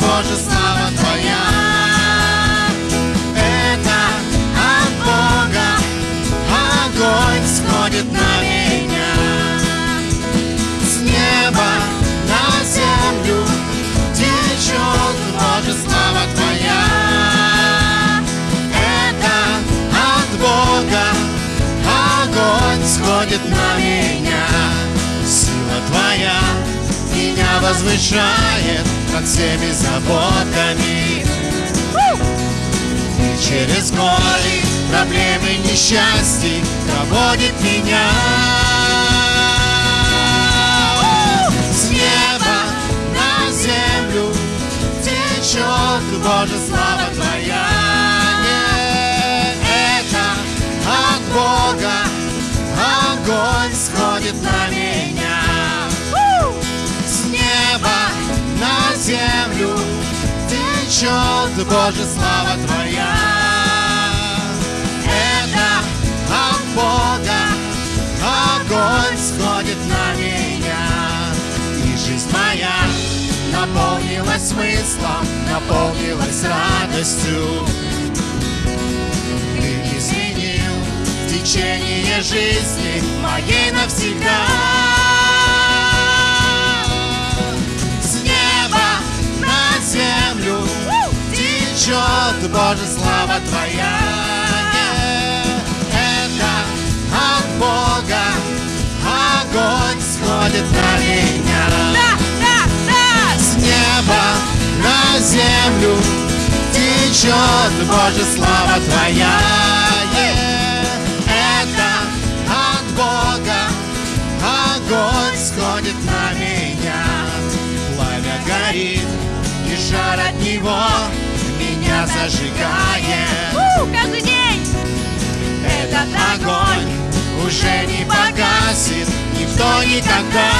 Боже, слава Твоя. Это от Бога огонь сходит на меня. С неба на землю течет Боже, слава Твоя. Это от Бога огонь сходит на меня. Сила Твоя меня возвышает, над всеми заботами. И через горе проблемы несчастья проводит меня. С неба на землю течет Боже, слава Твоя. Это от Бога огонь сходит на течет Боже, слава Твоя. Это от Бога огонь сходит на меня. И жизнь моя наполнилась смыслом, наполнилась радостью. Ты изменил течение жизни моей навсегда Боже, слава Твоя. Это от Бога. Огонь сходит на меня. Да, да, да! С неба на землю течет, Боже, слава Твоя. Это от Бога. Огонь сходит на меня. Пламя горит, и жар от него меня зажигает У, каждый день! Этот огонь уже не погасит никто никогда.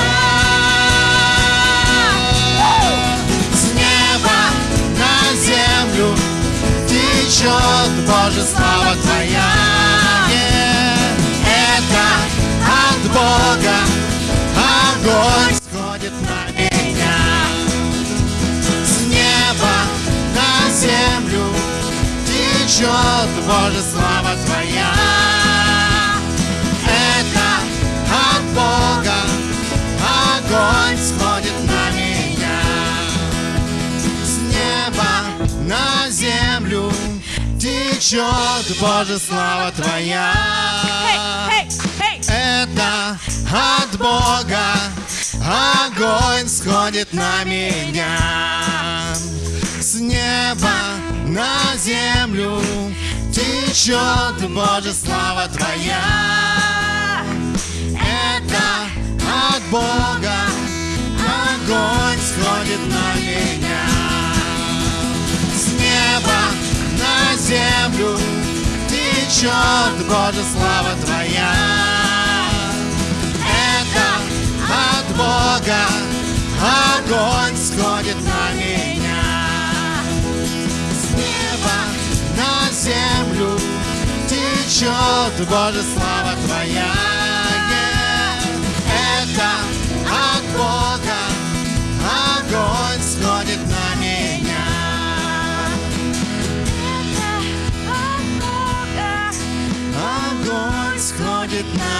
С неба на землю течет, Боже, слава Твоя течет, Боже, слава Твоя. Это от Бога огонь сходит на меня. С неба на землю течет, Боже, слава Твоя. Это от Бога огонь сходит на меня землю течет, Боже, слава Твоя Это от Бога огонь сходит на меня. С неба на землю течет, Боже, слава Твоя течет, Боже, слава Твоя Это от Бога огонь сходит на меня Это от Бога. Огонь сходит на меня